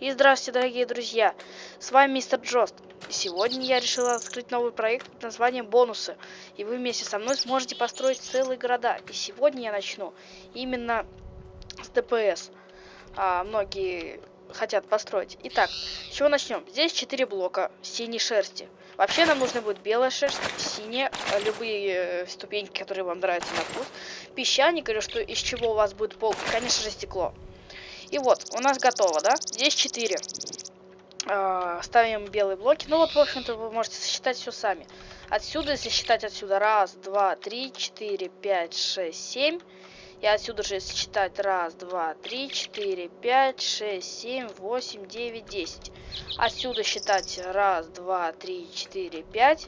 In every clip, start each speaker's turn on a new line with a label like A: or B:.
A: И здравствуйте, дорогие друзья! С вами мистер Джост. Сегодня я решила открыть новый проект под названием Бонусы. И вы вместе со мной сможете построить целые города. И сегодня я начну именно с ДПС. А, многие хотят построить. Итак, с чего начнем? Здесь 4 блока синей шерсти. Вообще нам нужно будет белая шерсть, синяя, любые э, ступеньки, которые вам нравятся на вкус, песчаник или что из чего у вас будет пол, конечно же, стекло. И вот, у нас готово, да? Здесь 4. Э, ставим белые блоки. Ну вот, в общем-то, вы можете сосчитать все сами. Отсюда, если считать отсюда, раз, два, три, четыре, пять, шесть, семь. И отсюда же, если считать, раз, два, три, четыре, пять, шесть, семь, восемь, девять, десять. Отсюда считать раз, два, три, четыре, пять.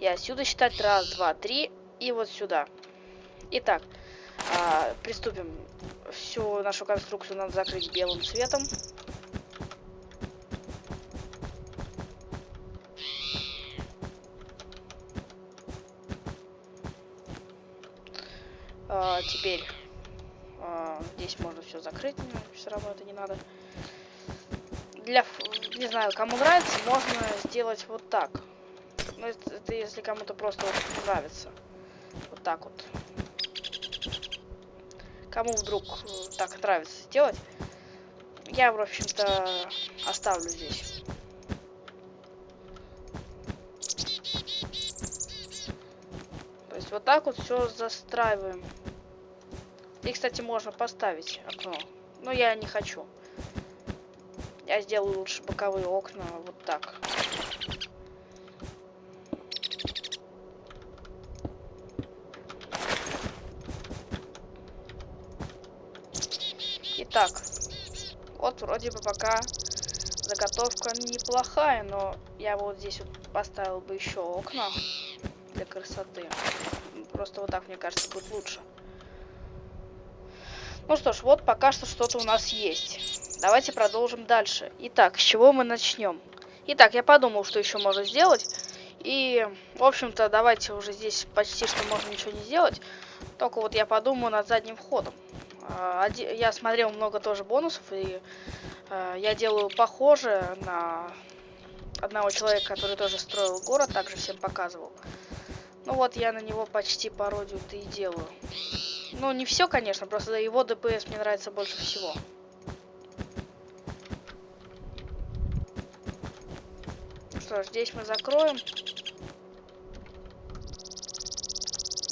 A: И отсюда считать раз, два, три. И вот сюда. Итак, а, приступим. Всю нашу конструкцию надо закрыть белым цветом. А, теперь а, здесь можно все закрыть, но все равно это не надо. Для, не знаю, кому нравится, можно сделать вот так. Но это, это если кому-то просто нравится. Вот так вот. Кому вдруг э, так нравится сделать, я, в общем-то, оставлю здесь. То есть вот так вот все застраиваем. И, кстати, можно поставить окно. Но я не хочу. Я сделаю лучше боковые окна вот так. Итак, вот вроде бы пока заготовка неплохая, но я вот здесь вот поставил бы еще окна для красоты. Просто вот так, мне кажется, будет лучше. Ну что ж, вот пока что что-то у нас есть. Давайте продолжим дальше. Итак, с чего мы начнем? Итак, я подумал, что еще можно сделать. И, в общем-то, давайте уже здесь почти что можно ничего не сделать. Только вот я подумаю над задним входом. А, я смотрел много тоже бонусов, и а, я делаю похоже на одного человека, который тоже строил город, также всем показывал. Ну вот, я на него почти пародию-то и делаю. Ну, не все, конечно, просто его ДПС мне нравится больше всего. Что ж, здесь мы закроем.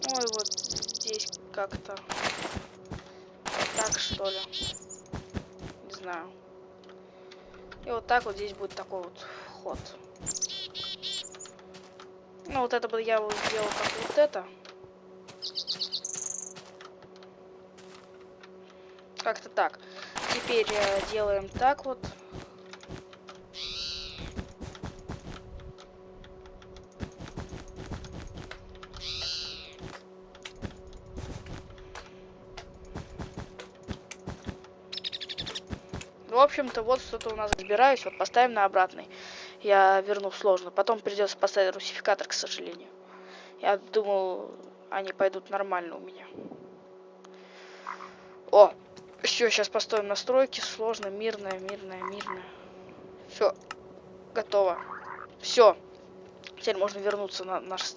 A: Ну и вот здесь как-то так, что ли. Не знаю. И вот так вот здесь будет такой вот вход. Ну, вот это бы я вот сделал как вот это. Как-то так. Теперь э, делаем так вот. В общем-то, вот что-то у нас разбираюсь. Вот поставим на обратный. Я верну сложно. Потом придется поставить русификатор, к сожалению. Я думал, они пойдут нормально у меня. О, все, сейчас поставим настройки. Сложно, мирная, мирная, мирная. Все, готово. Все. Теперь можно вернуться на наш